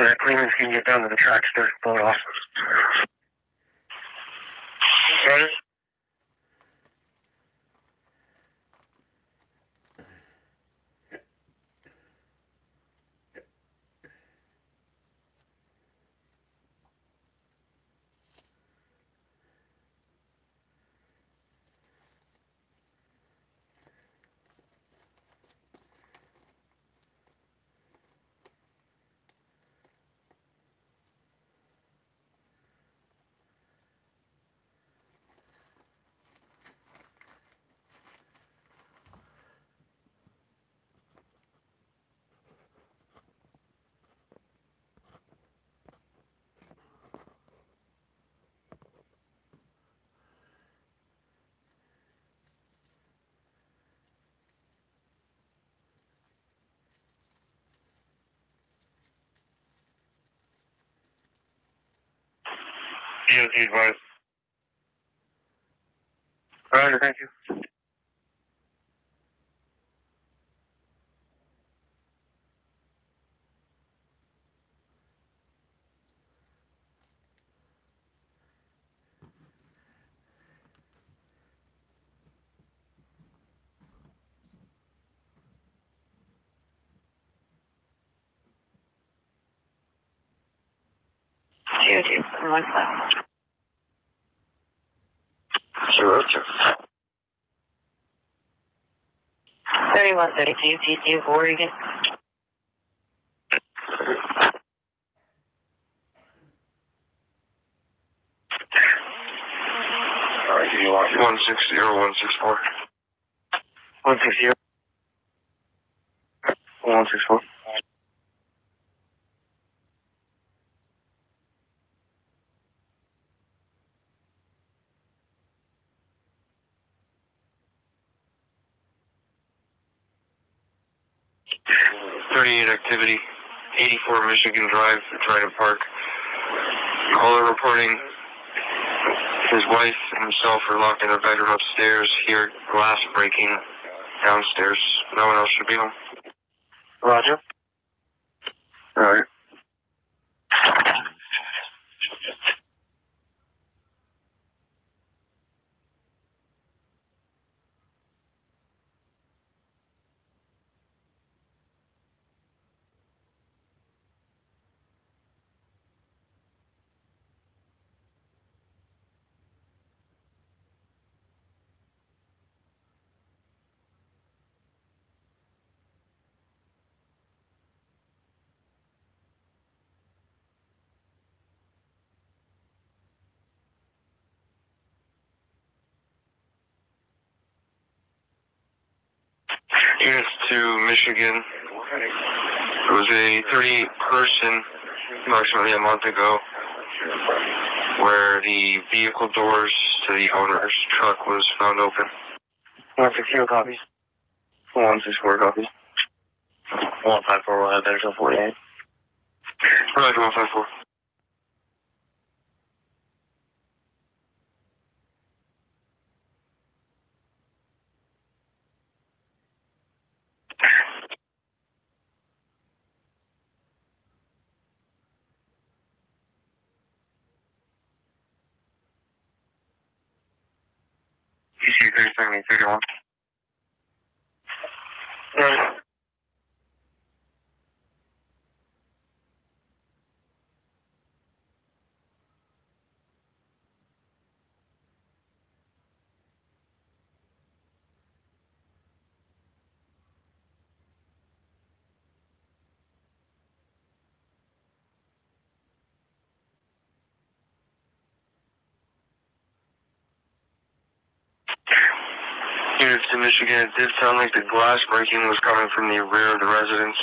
so that Clemens can get down to the track, pull it off. Roger. DOT advised. Thank you. 3132 TC Oregon. Alright, can you lock it? 160 or 164? 160. 164. Are locked in their bedroom upstairs. Hear glass breaking downstairs. No one else should be home. Roger. All right. Units to Michigan. It was a 38 person approximately a month ago where the vehicle doors to the owner's truck was found open. 160 copies. 164 copies. 154 will have better than 48. Roger, 154. TC 37, 31. Right. Michigan, it did sound like the glass breaking was coming from the rear of the residence.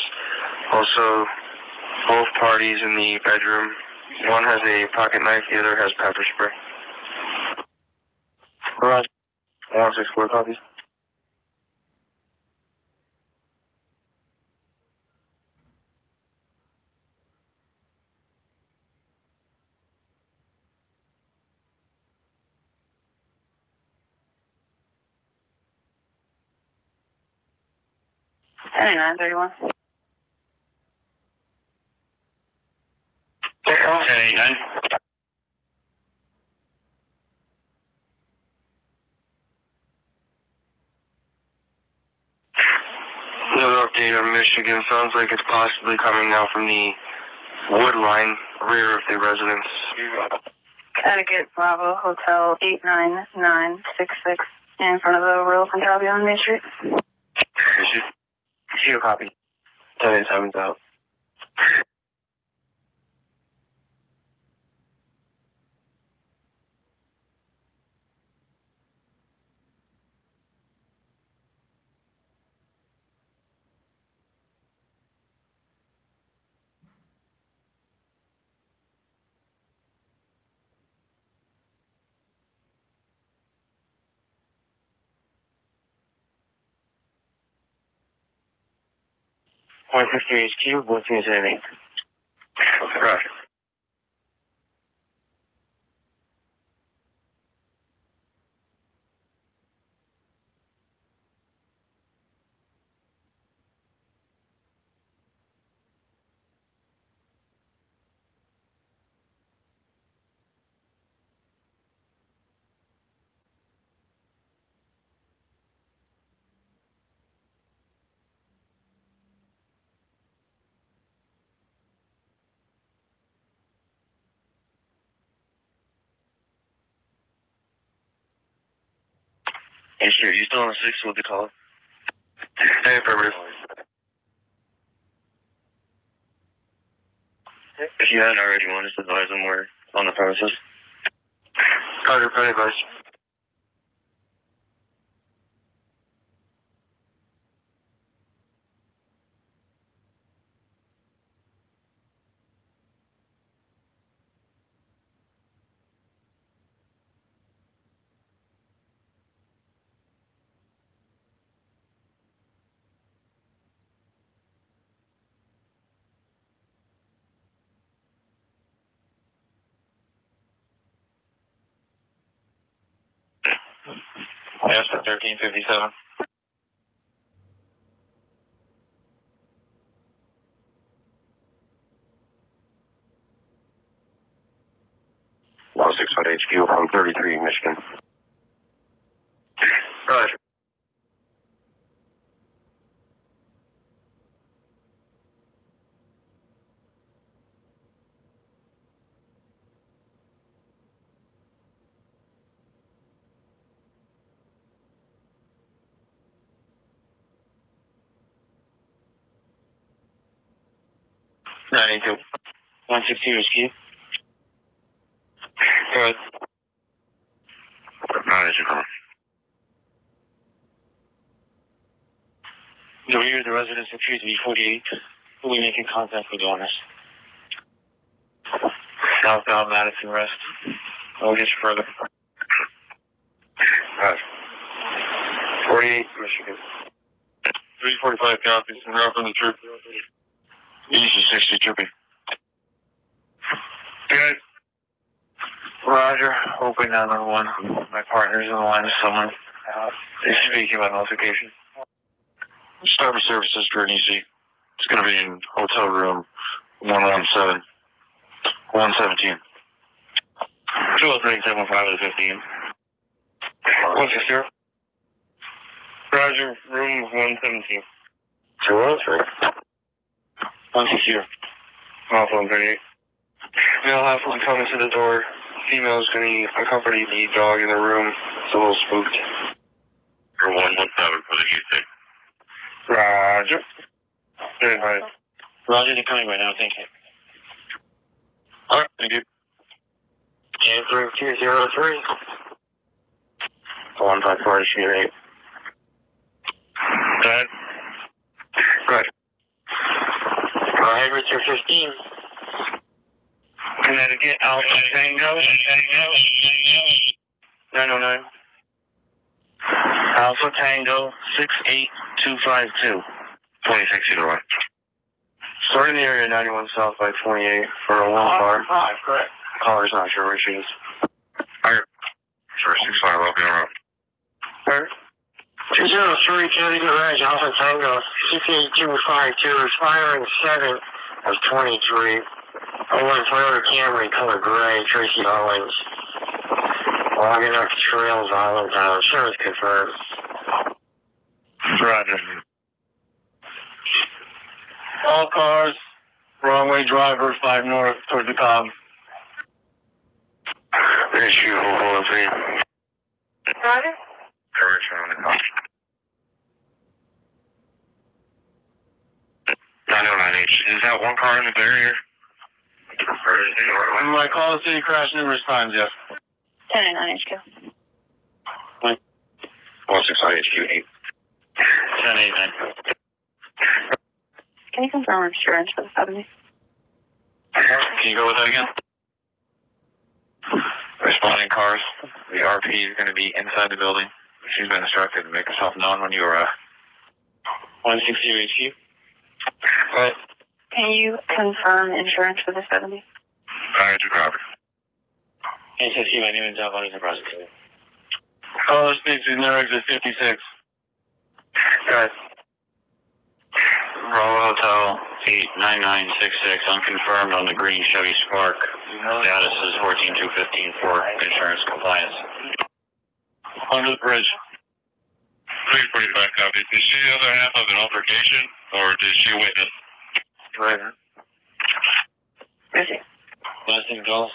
Also, both parties in the bedroom. One has a pocket knife, the other has pepper spray. Roger. 164 copies. Seventy-nine, thirty-one. 1089. Another update on Michigan. Sounds like it's possibly coming now from the wood line, rear of the residence. Connecticut Bravo Hotel 89966 in front of the Royal Punjabi on Main Street. Issue copy. 1087's out. Point fifty HQ, what's in setting? Sure, you still on the six with the call? Hey, affirmative. If you hadn't already, want to advise them we're on the premises? Carter, advice. Yes, for thirteen fifty-seven. One six one HQ from thirty-three, Michigan. Roger. Ninety-two. One sixty HQ. Go ahead. Manager call. The rear of the residence appears to be 48. We'll be making contact with the owners. Southbound Madison West. I'll get you further. Roger. 48, Michigan. 345 copies and route from the troop. Easy 60 trooping. Good. Roger. Hoping 911. My partner's in the line of someone. Uh, is speaking by notification. Starter services for an EC. It's going to be in hotel room 117. 117. 203 715 15. What's your? Roger, room 117. 203. 160. Off 138. Male have one coming to the door. Female's going to accompany the dog in the room. It's a little spooked. For 117 for the EC. Roger. Very high. Roger, they're coming right now. Thank you. All right, thank you. Answer 203. 154 issue 8. Go ahead. Right. Go ahead, Richard 15. Connecticut, oh Alpha Tango. 909. Alpha Tango 68252. 26 either way. Starting the area 91 south by 28 for a one car. Five, correct. Caller's not sure where she is. Alright. Sure, 65, I'll be around. Alright. 203 Connecticut Ridge, Alpha Tango 68252, expiring 7 of 23. I want Toyota Camry color gray, Tracy Owens. Logging up Trails Island Town. Insurance confirmed. Roger. All cars, wrong way driver, 5 north toward the Cobb. Issue, hold on, please. Roger. Correction on the call. 909H. Is that one car in the barrier? Or is it or And my call the city crash numerous times, yes. 1089 HQ. 169 HQ8. 1089. Can you confirm insurance for the 70? Can you go with that again? Responding cars. The RP is going to be inside the building. She's been instructed to make herself known when you arrive. 160 HQ. Right. Can you confirm insurance for the 70? Fire to Crawford. HSQ, my name is John Bunny, prosecutor. Call speaks in their exit 56. Guys. Bravo Hotel 89966, unconfirmed on the green Chevy Spark. Status is 14215 for insurance compliance. Under the bridge. 345 copy. Did she the other half of an altercation, or did she witness? Right. Rosie. Last name Golf.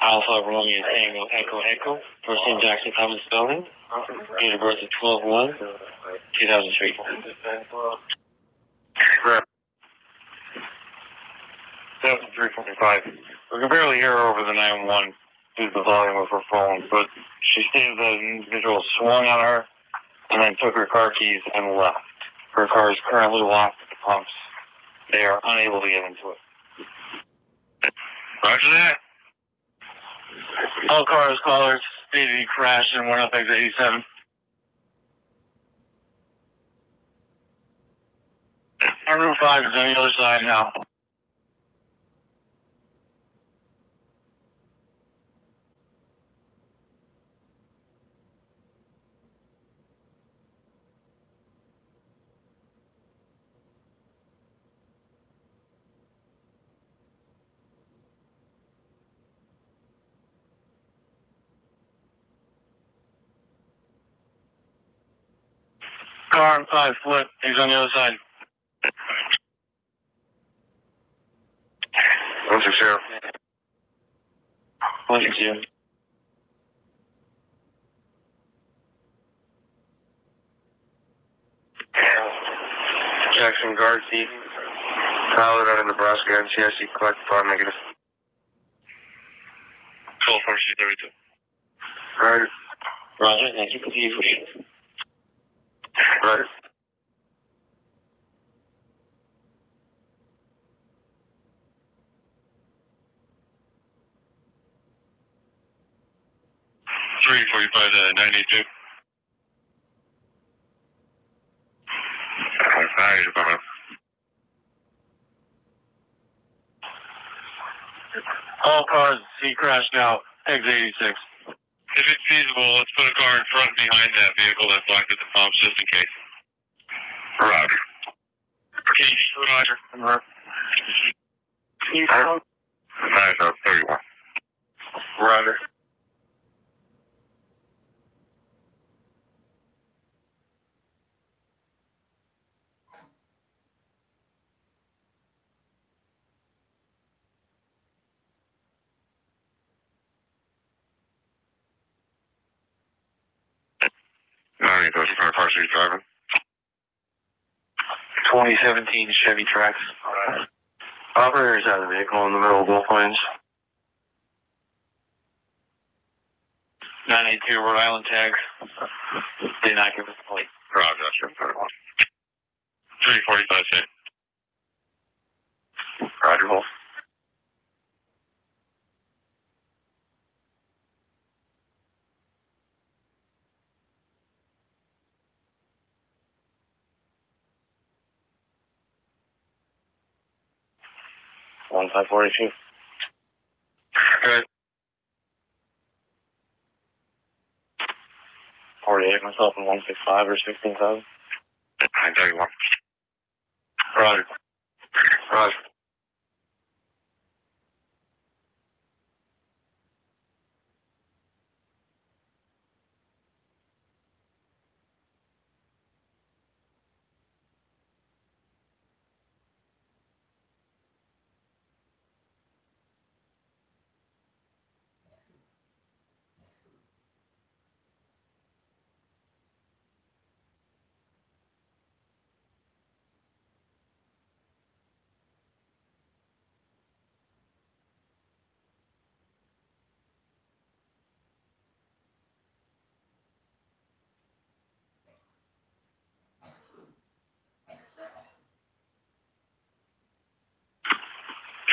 Alpha Romeo Tango Echo Echo. First name Jackson Thomas Spelling. Date of birth is 12 1 2003. Correct. 7345. We can barely hear her over the 911 due to the volume of her phone, but she stated that an individual swung on her and then took her car keys and left. Her car is currently locked at the pumps. They are unable to get into it. Roger that. All cars, callers, he crashed and went up exit 87. Our Route 5 is on the other side now. Car on 5 foot, he's on the other side. 160. 160. Jackson Gartsy, pilot out of Nebraska, NCIC collect five negative. Call 4232. Right, Roger, thank you for the information. Right. Three forty-five to ninety-two. Fire. All cars, see crash now, exit 86. If it's feasible, let's put a car in front and behind that vehicle that's locked at the pumps just in case. Roger. Okay, Roger. Roger. Five oh, 31. Roger. Nine goes for partially driving. 2017 Chevy Trax. Operators out of the vehicle in the middle of both lanes. 982 Rhode Island tag. Did not give us a plate. Roger, that's your 345 six. Roger, Wolf. One five forty two. Good. Forty eight myself in one six five or sixteen thousand. 931. Roger. Roger.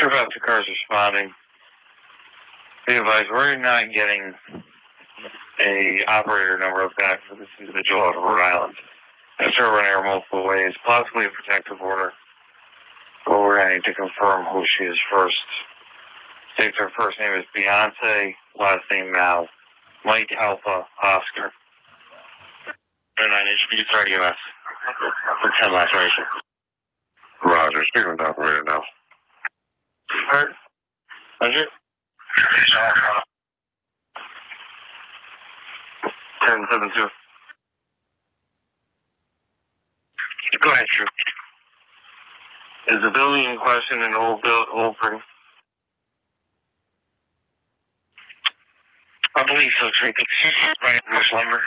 Trip out two cars responding. Be advised, we're not getting a operator number back for this individual out of Rhode Island. That's running her multiple ways, possibly a protective order. But we're going to need to confirm who she is first. States her first name is Beyonce, last name Mal. Mike Alpha Oscar. And I need to be sorry, US. For 10 laceration. Roger, speaking with the operator now. Hurt? Roger? Ten seven two. Go ahead, Drew. Is the building in question an old build, old spring? I believe so, Drake. It's right in this lumber.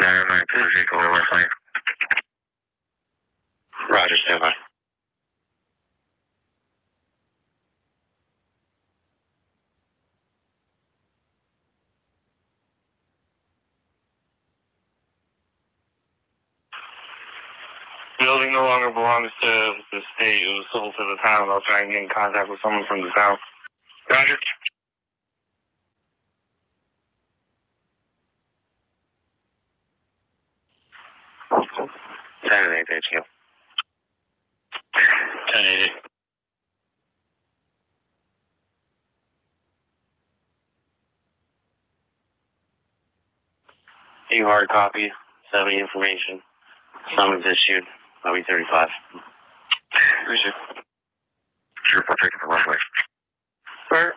Nine nine two zero west lane. Roger, stand by. Building no longer belongs to the state. It was sold to the town. I'll try and get in contact with someone from the town. Roger. Ten eight eight two. 1080. You hard copy, 70 information. Summons issued. I'll be 35. Who's you? You're partaking the runway. Where?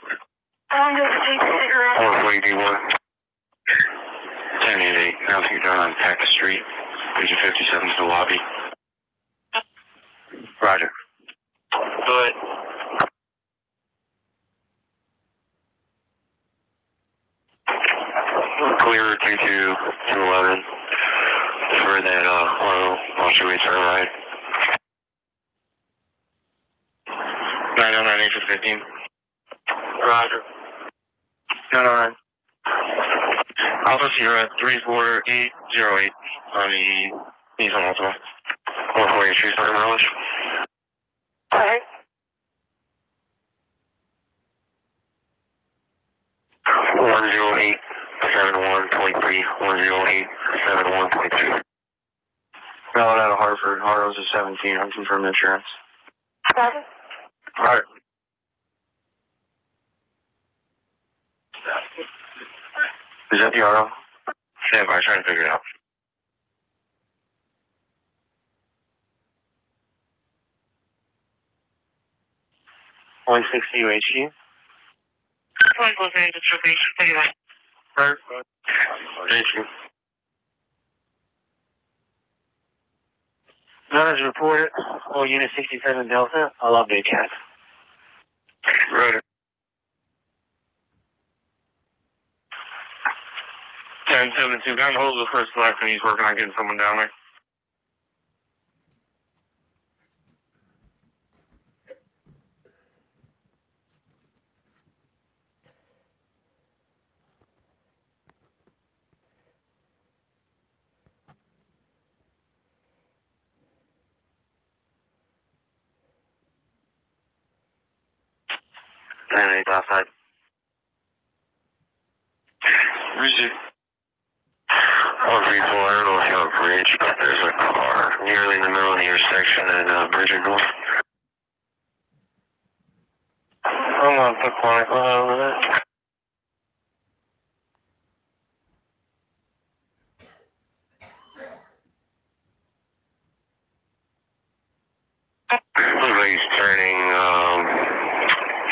I'm going to take cigarettes. 481. 1088. Now if you're down on Packer Street, Vision 57 to the lobby. Roger. Do it. Clear 22211 wash away turn right. 909 15. Roger. Nine oh nine. Alpha Sierra 34808 on the Altima. One forty three second mileage. Alright. One zero eight seven one point three. One zero eight seven one point two. Valid out of Hartford. Harlow's is seventeen. I'm confirming insurance. Roger. Alright. Is that the RO? Stand by, trying to figure it out. One sixty UHG. Point Los Angeles, Station 31. Perfect. Thank you. None is reported. All oh, unit 67 Delta. I'll update CAT. Roger. Ten seven two. Got hold the first and he's working on getting someone down there. Nine eight outside. Who's it? One three four. I don't know if you're on bridge, but there's a car nearly in the middle of the intersection at uh, Bridge and North. I'm on put chronicle over that. Looks like he's turning, um,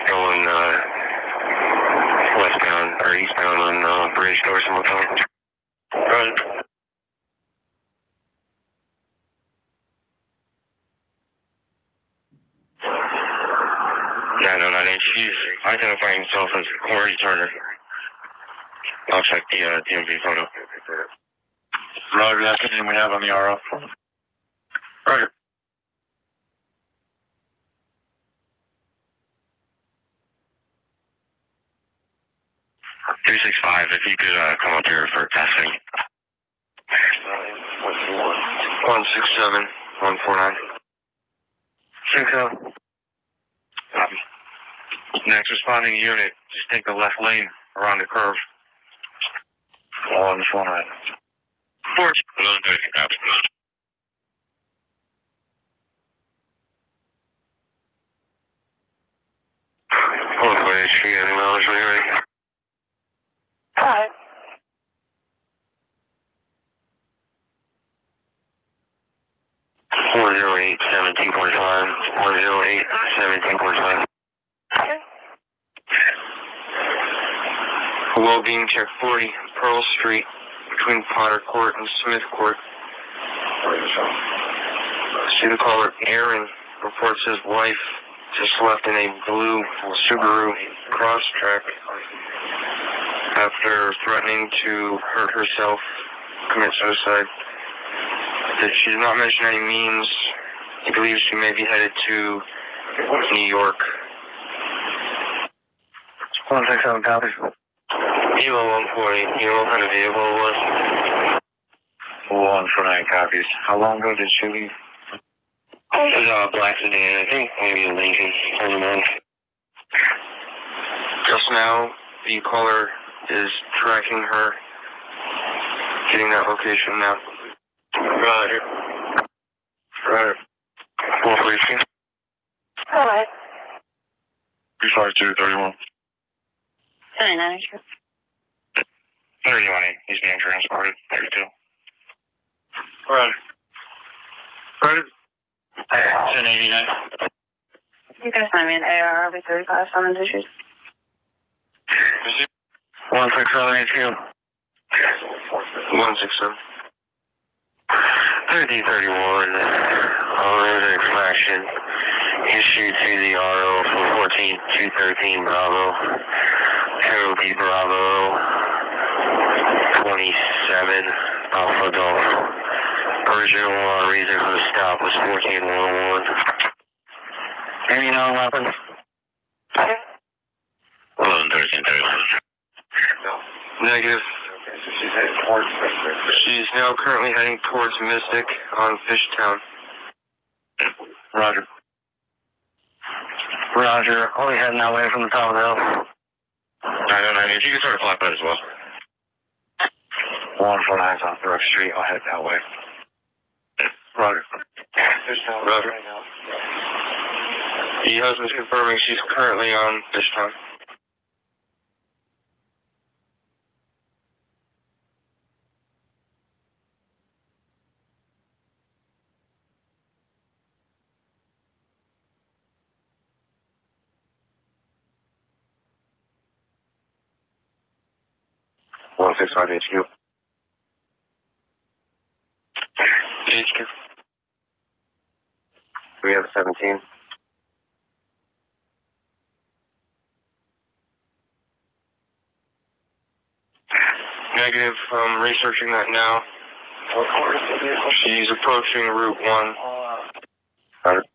going uh, westbound or eastbound on uh, Bridge towards the motel. Right. Nine oh nine eight. He's identifying himself as Corey Turner. I'll check the uh, DMV photo. Roger, that's the name we have on the RO. Roger. Three six five. If you could uh, come up here for testing. One six seven one four nine. Six oh. Next responding unit, just take the left lane around the curve. On phone right. Four. Eleven thirty. Copy. Four foot HQ, any mileage when you're? Hi. One zero eight seventeen point five. One zero eight seventeen point five. Okay. Well-being check 40, Pearl Street, between Potter Court and Smith Court. Student caller Aaron reports his wife just left in a blue Subaru Crosstrek after threatening to hurt herself, commit suicide. That she did not mention any means. He believes she may be headed to New York. One six seven copies. Elo one forty. You what kind of vehicle it was? One for nine copies. How long ago did she leave? Um, it was a black sedan, I think maybe a Lincoln on the month. Just now, the caller is tracking her, getting that location now. Roger. Roger. One forty-two. All right. Three five two thirty-one. 79 HQ. Thirty-one. He's being transported. Thirty-two. Roger. Roger. Ten eighty-nine. You can send me an AR RB 35 summons issues. One six seven HQ. One six seven. Thirty thirty one. Owner infraction issued to the RO for fourteen two thirteen Bravo. Cherokee Bravo. Twenty seven Alpha Golf. Original uh, reason for the stop was fourteen one one. Any known weapons? Okay. Eleven thirteen thirty one. Negative. She's now currently heading towards Mystic on Fishtown. Roger. Roger. Only heading that way from the top of the hill. I don't know. If you can start a flatbed as well. One four on Brook Street. I'll head that way. Roger. Roger. The husband's confirming she's currently on Fishtown. One six five HQ. We have seventeen. Negative. I'm researching that now. She's approaching Route One. Got it.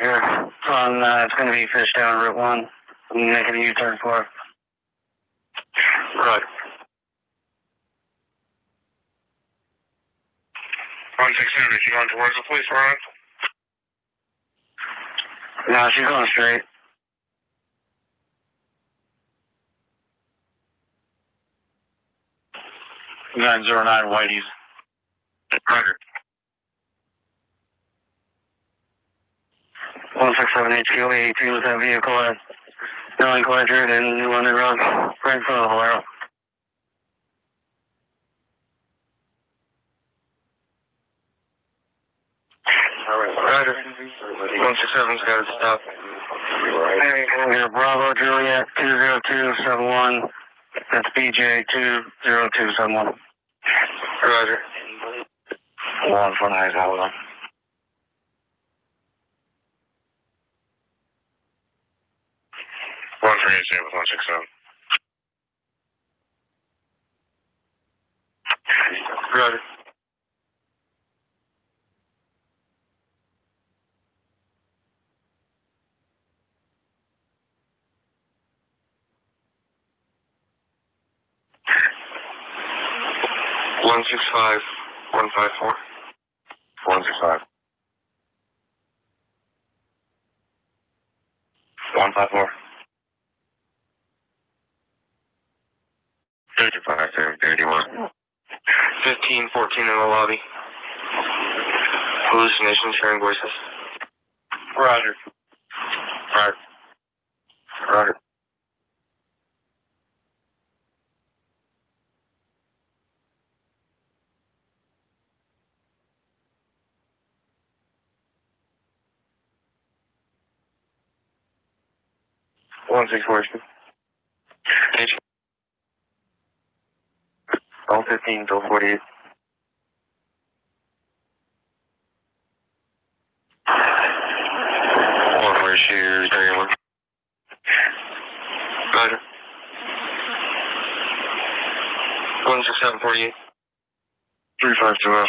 Yeah. On, uh, it's going to be fish down Route 1. I'm making a U-turn for it. Right. One six seven, is she going towards the police line? No, she's going straight. Nine zero nine Whitey's. Roger. One six seven HQ eighteen with that vehicle uh, at nomenclature in New London Road, right in front of the Valero. Roger. One six seven's got to stop. Hey, here, Bravo Juliet two zero two seven one. That's BJ two zero two seven one. Roger. One for nine, hold on. One for eight with one six seven. Roger. 165 154. 165. 154. 35, 31. 15, 14 in the lobby. Hallucinations, hearing voices. Roger. Roger. Roger. One six four. All fifteen till forty eight. One for shooter, thirty one. Roger. One six seven forty eight. Three five two zero.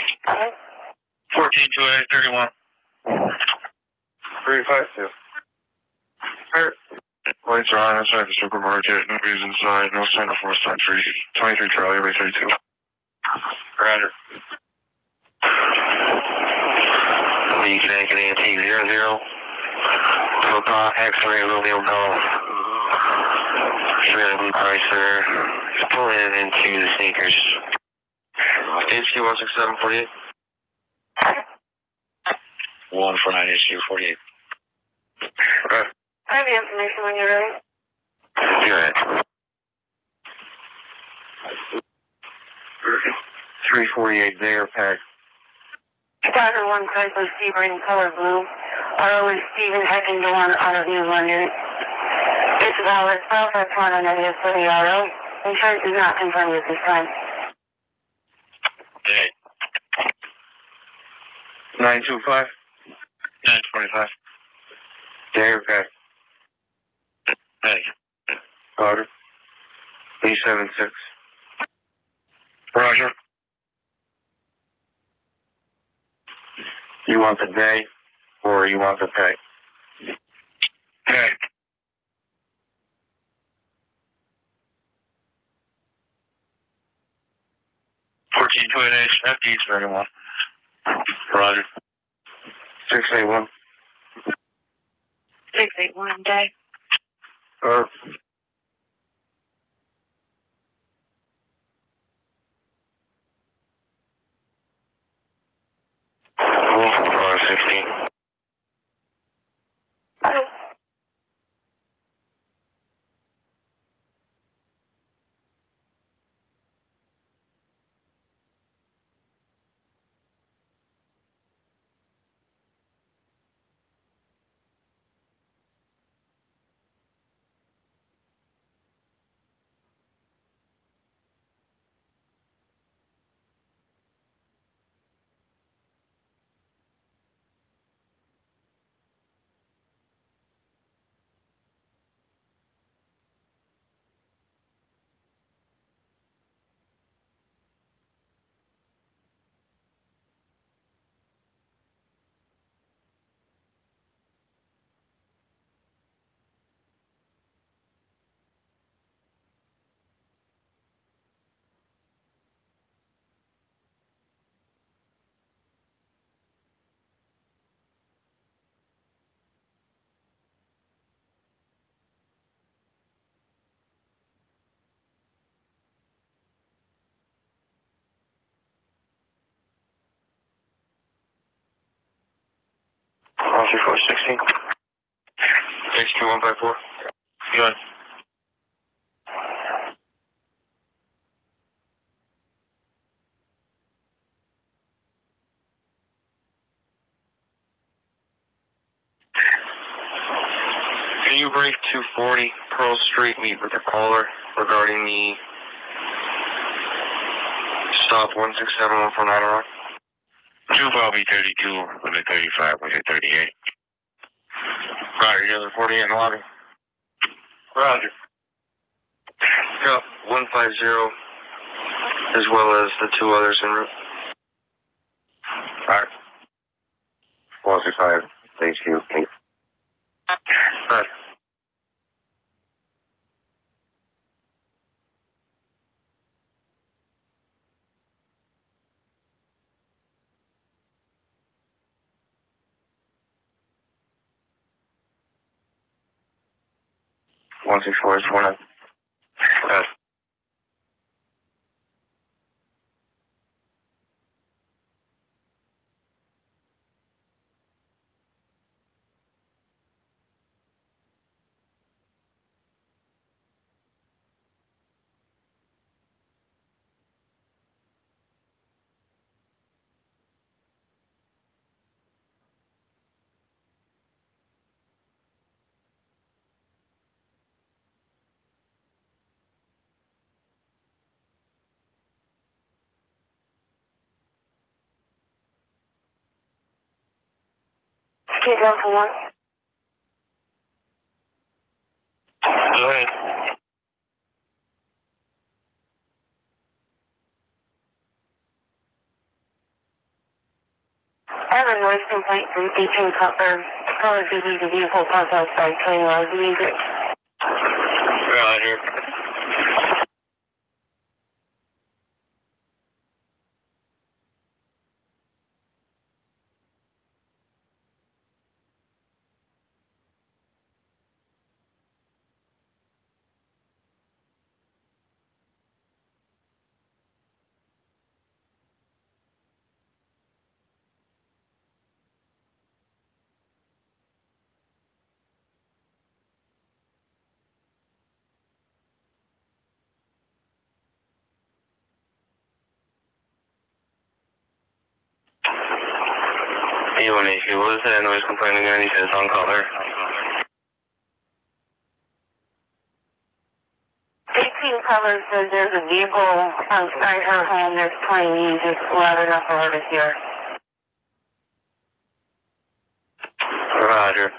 Fourteen, two, eight, thirty-one. Three five two. Alright. Lights are on inside the supermarket. Nobody's inside. No sign of force on three. 23 Charlie, way 32. Roger. The Connecticut AT 00. Hotel X-ray Romeo Golf. Three Blue Chrysler. Just pulling it into the sneakers. HQ 16748. One four nine issue forty-eight. Okay. I have the information when you're ready. Good. 348 there, Pack. Chicago one Chrysler Sebring color blue. RO is Stephen Heckendawn out of New London. It's valid Southwest Mountain negative for the RO. Insurance is not confirmed at this time. Hey, 925. nine twenty-five. There, Pack. Hey, Roger. 376. Roger. You want the day or you want the pay? Hey. Fourteen, two, eight, eight, FD is thirty-one. Roger. 681. 681 day earth Hello. 13416. 62154. You on? Can you brief 240 Pearl Street meet with the caller regarding the stop 167149 around? Two Bobby thirty-two with a thirty-five with a thirty-eight. Roger, you have 48 in the lobby. Roger. Got 150 as well as the two others en route. Six five. Thank you. Roger. One six four is four nine. Uh, Kid for one. Go ahead. I have a noise complaint from 18 Cutler. Color BB the vehicle parked outside playing loud music. Roger. You want me? What was that noise complaint again? He said it's on color. 18 Cutler says there's a vehicle outside her home that's playing music loud enough for her to hear. Roger.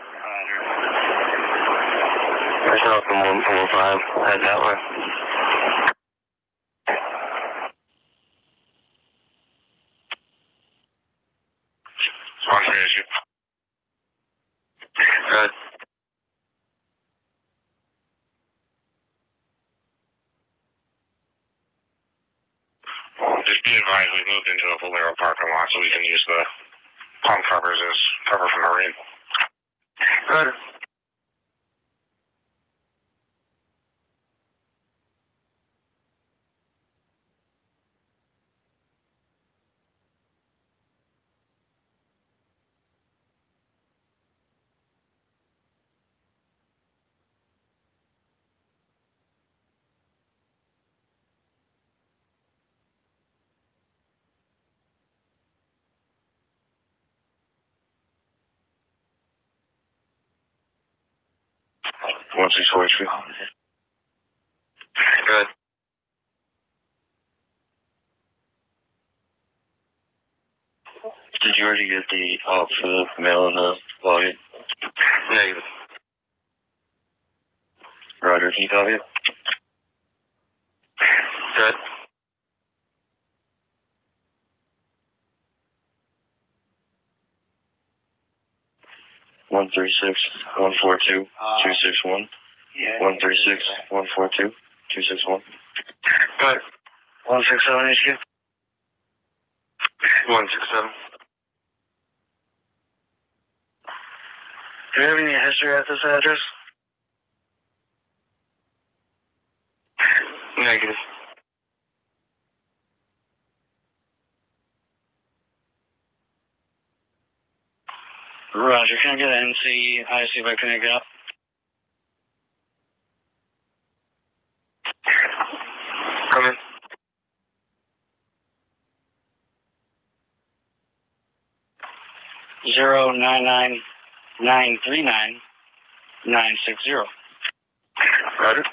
Myself and one one five. Head that way. One for issue. Good. Just be advised, we moved into a Valero parking lot so we can use the palm covers as cover from the rain. Good. 30 av Melon Volume. Negative. Roger, can you copy it? Good. One three six one four two uh, two six one. Yeah. One three six one four two two six one. Good. One six seven HQ. One six seven. Do you have any history at this address? Negative. Roger, can I get an NC? I see if I can get up. Come in. Zero nine nine nine three nine nine six zero. Roger.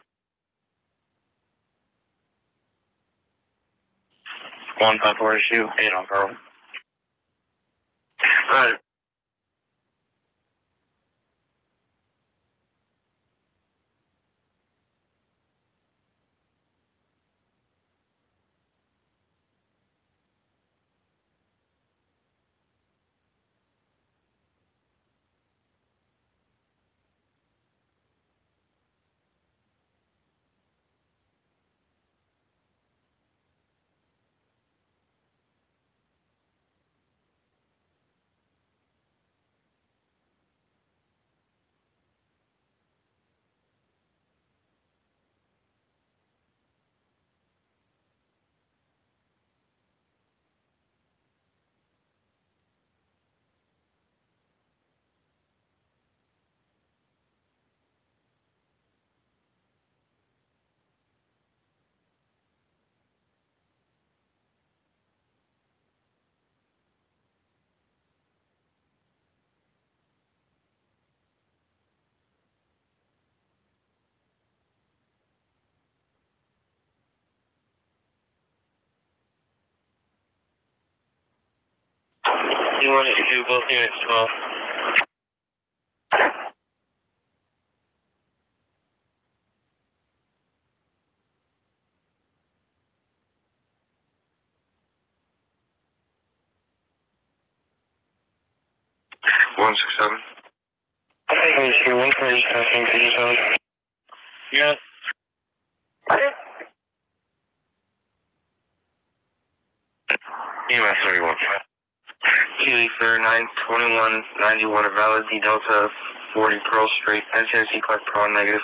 One five four issue eight on Pearl. Roger. 21 is 2, both units 12. One six seven. HQ 140, passing to yourself. Yeah. EMS 9, 2191 of Valley Delta 40 Pearl Street, NCNC Clark Pro negative.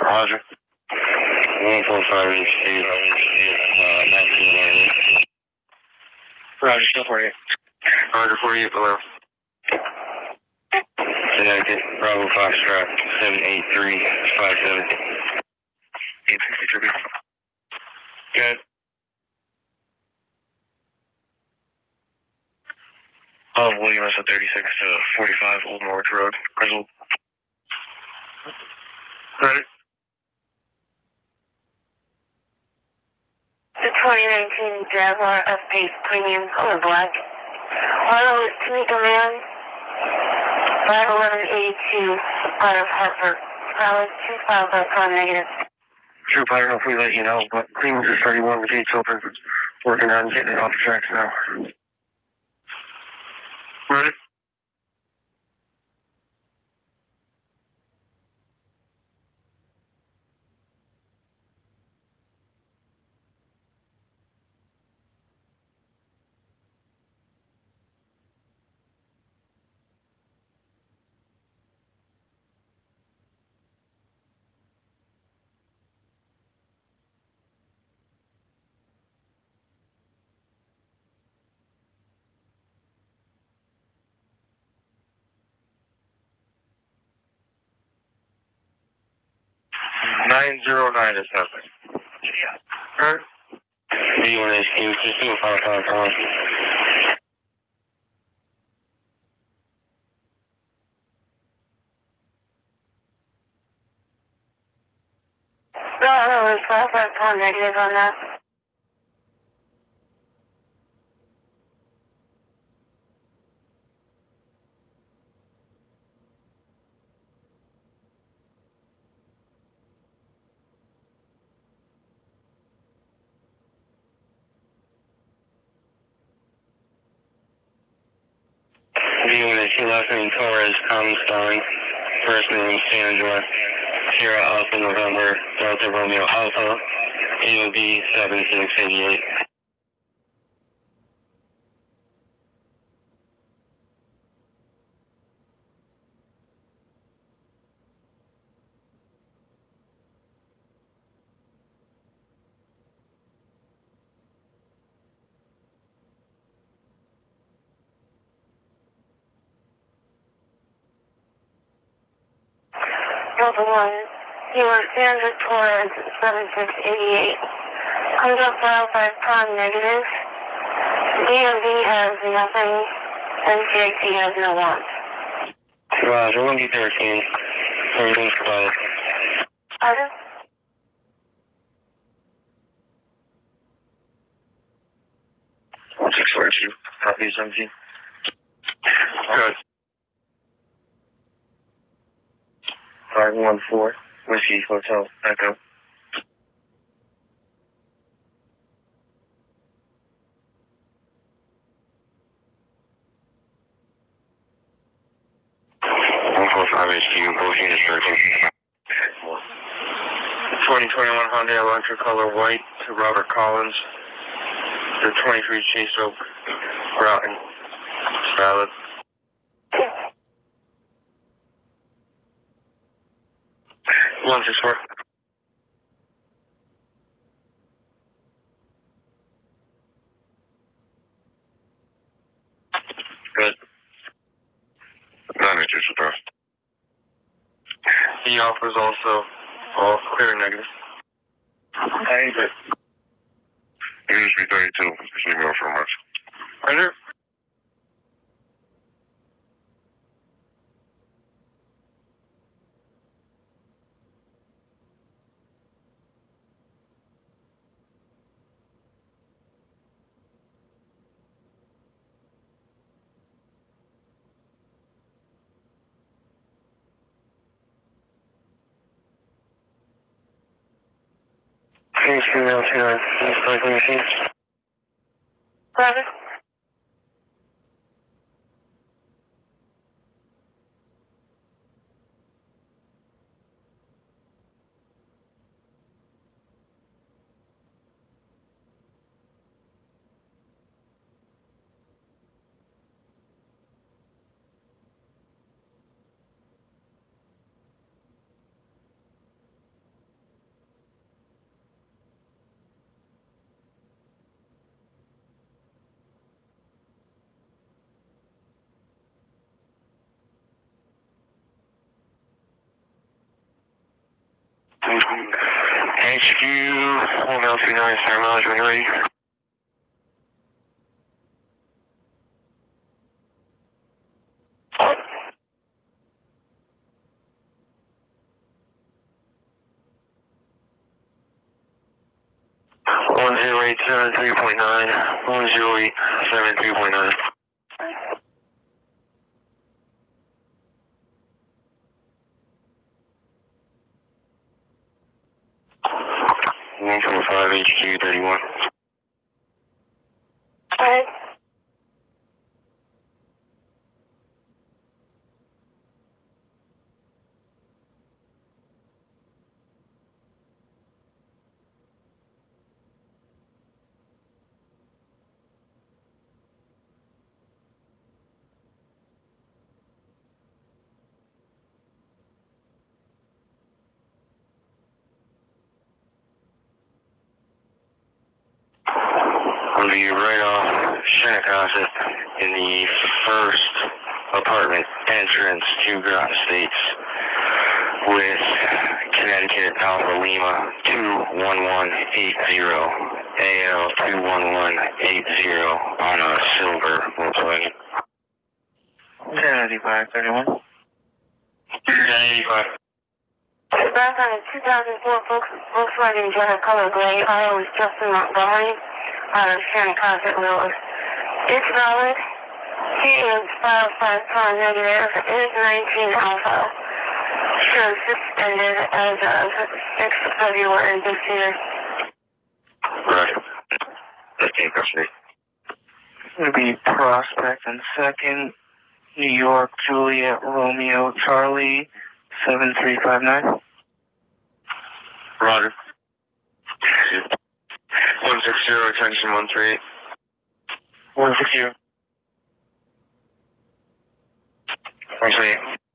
Roger. 145 received, uh, 1998. Roger, still 48. Roger, 48 below. Connecticut, Bravo Foxtrot, 783 57. 863 Good. Oh, Williams at 36 to 45 Old Norwich Road, Griswold. Ready? The 2019 Jaguar F-Pace Premium Color Black. Auto is Tamika Man, 51182 out of Hartford. Valid 25 negative. Troop, I don't know if we let you know, but Clemens is 31, the gate's open. Working on getting it off the tracks now first 909 is nothing. Yeah. Kurt? B1HQ, just do a 555. No, no, was negative on that. Spelling. First name Sandra. Sierra Alpha November, Delta Romeo Alpha. AOB 7688. Delta 1, you are Sandra Torres, 7688. Comes up file 5 prime negative. DMV has nothing. NCIC has no want. Roger, 1D13. Everything's quiet. Pardon? One six four two. Copy, seventeen. Good. 514 Whiskey Hotel Echo. Twenty twenty one Honda Elantra color white to Robert Collins. The twenty three Chase Oak Groton, Salad. 164. Good. None. The offer is also all clear negative. I agree. Industry 32, this email from us. Right here. Now, two nine. Please cycling machine. Roger. HQ, one L three nine, Star Mileage when ready. One zero eight seven three point nine, one zero eight seven three point nine. One four five HQ thirty one. Alright. I'll be right off Shinnecock in the first apartment entrance to Groton Estates with Connecticut Alpha Lima 21180 AL 21180 on a silver Volkswagen. 1085, 31. 1085. Back on a 2004 Volks- Volkswagen Jetta color gray, I was Justin Montgomery out of Shannon Willis. It's valid. He is filed five negative. It is 19 alpha. Shows suspended as of 6th of February this year. Roger. 15 custody. It'll be Prospect and second. New York, Juliet, Romeo, Charlie, 7359. Roger. 160, attention 138. 160. 138.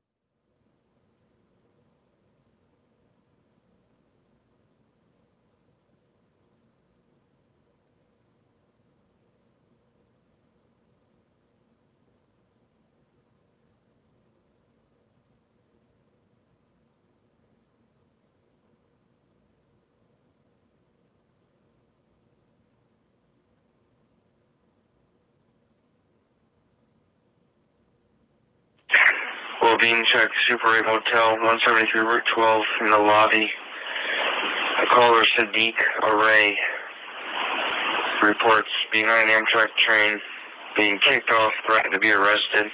Well, being checked, Super 8 Hotel, 173 Route 12 in the lobby. The caller Sadiq Array reports behind Amtrak train being kicked off, threatened to be arrested.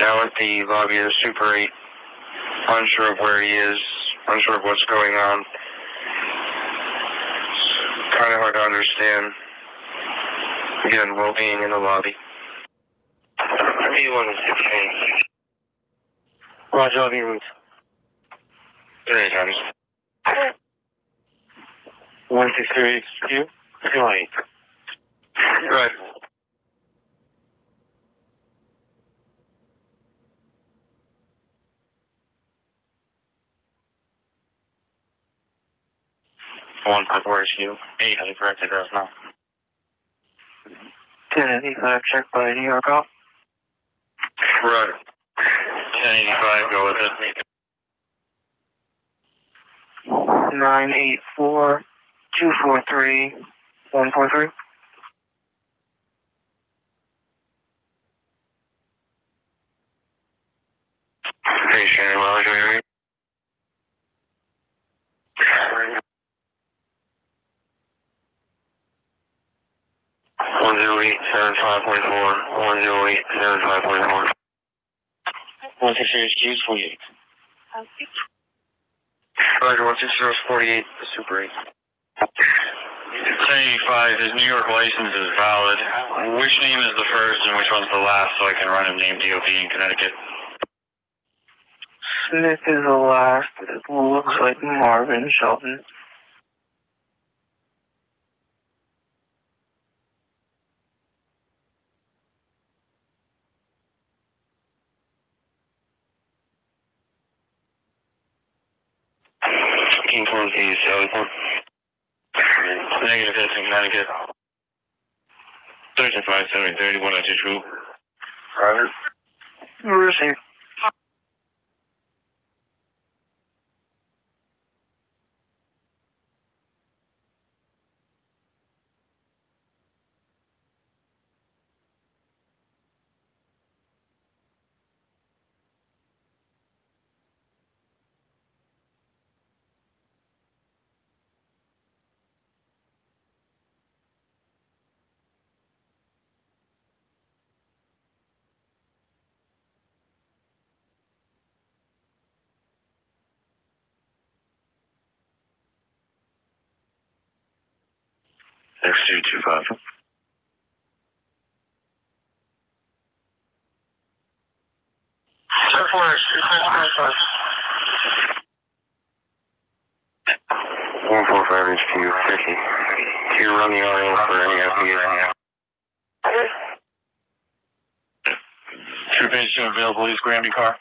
Now at the lobby of the Super 8, unsure of where he is, unsure of what's going on. It's kind of hard to understand. Again, well being in the lobby. P1 is 16. Roger, Lobby Route. Three times. 163 HQ, 28. Right. One five four HQ, 8 has a correct address now. 1085, check by New York off. Right. 1085, go with it. 984 243 143. Hey, Shannon, well, are you ready? One zero eight seven five point four. One zero eight seven five point four. 163 HQ, 28. Roger, one six zero forty eight. Super eight. 75, his New York license is valid. Which name is the first and which one's the last so I can run him name DOP in Connecticut? Smith is the last. It looks like Marvin Shelton. Negative hits in Connecticut. 35, 70, 31, I true. Roger. Receive. X225. Air Force, One four five HQ fifty. You run the RO for any FBA? Two two available, East Granby car.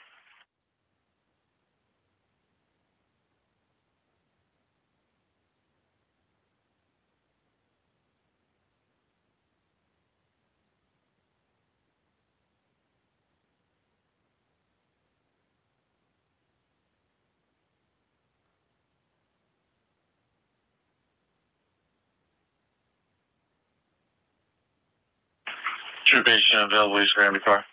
Page two available, East Granby car.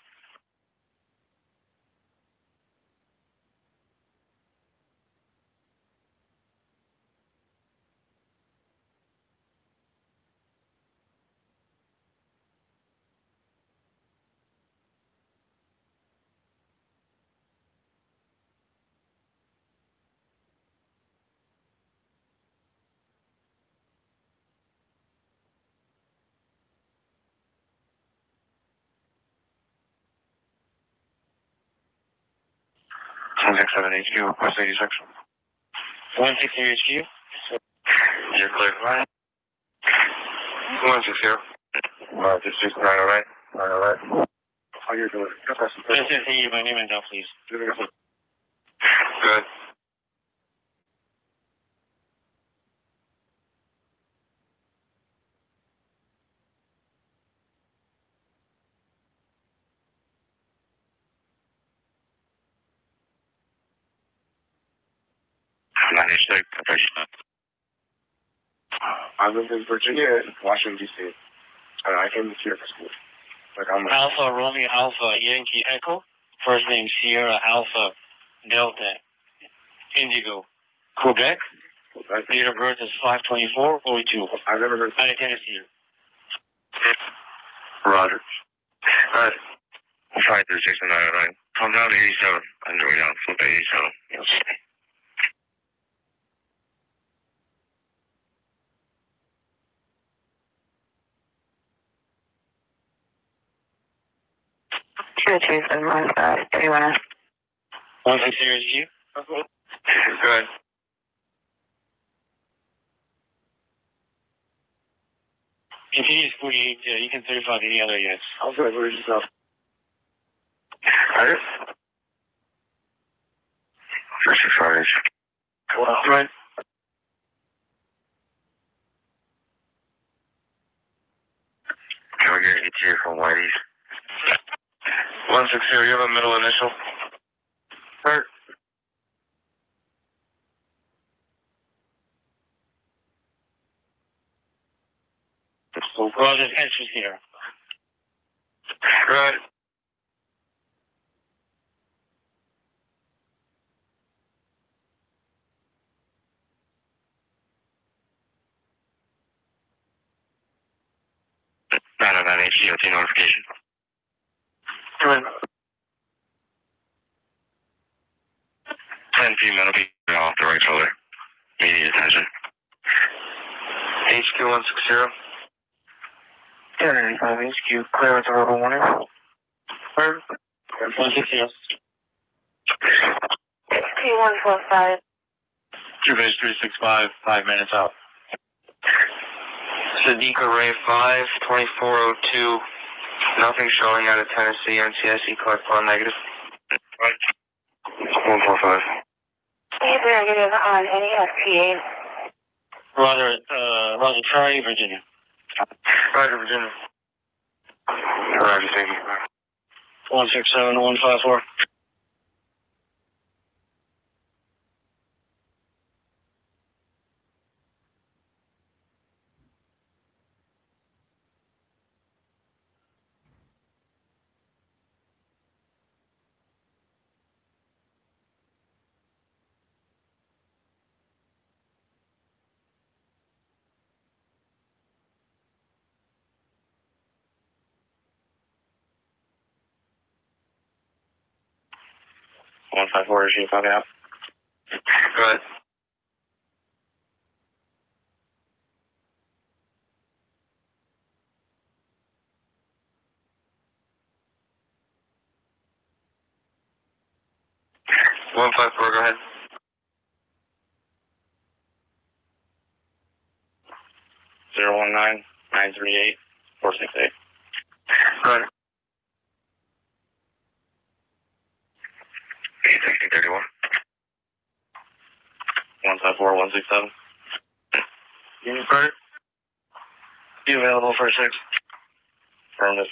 One six seven HQ, request eighty six. One six zero HQ. You're clear. Six zero. Uh, just six nine oh nine. Nine oh nine. How you doing? This is the my name and down, please. Good. I live in Virginia and Washington D.C. And I came here for school. Like I'm a, Alpha Romeo Alpha Yankee Echo. First name Sierra Alpha Delta Indigo. Quebec. I, Date of birth is 52442. I've never heard. I Tennessee. Roger. Alright. Five three six nine oh nine. Come down to eighty seven. I'm going down. Flip eighty seven. Yes. Two two seven one five three one. 160 HQ. Good. Continue 48. Uh, you can 35 any other units. I was like, where's yourself? Six six five inch. Well, Right. Can we get an ETA from Whitey's? One six zero. You have a middle initial. Hurt. there's entries here. Right. Nine oh nine HDOT notification. Right. Ten female will be off the right shoulder. Immediate attention. HQ 160. 1095 HQ, clear with a verbal warning. Clear. 160. HQ one four five. True base 365, five minutes out. Sadiqa Ray 5, 2402. Nothing showing out of Tennessee. NCSE collect on negative. 145. Be negative on any FPA. Roger, uh, Roger, Charlie, Virginia. Roger, Virginia. Roger, thank you. 167, One five four, you copy out? Go ahead. One five four. Go ahead. Zero one nine nine three eight four six eight. Go ahead. Eight sixty thirty one. One five four one six seven. Go ahead. You available for a six? Affirmative.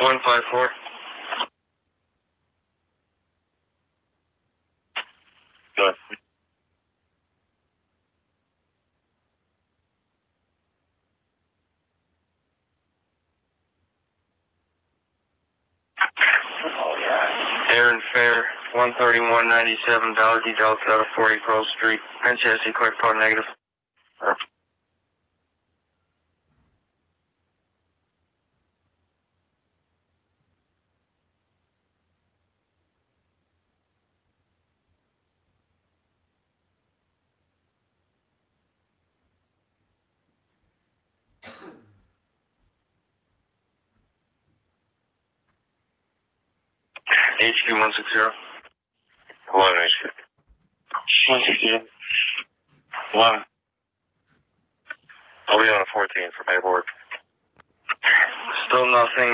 One five four. Good. Aaron Fair, one thirty one ninety seven, Dollar D Delta, forty Pearl Street. NCSE collect on negative. HQ one six zero. One HQ. One zero. One. I'll be on a fourteen for paperwork. Still nothing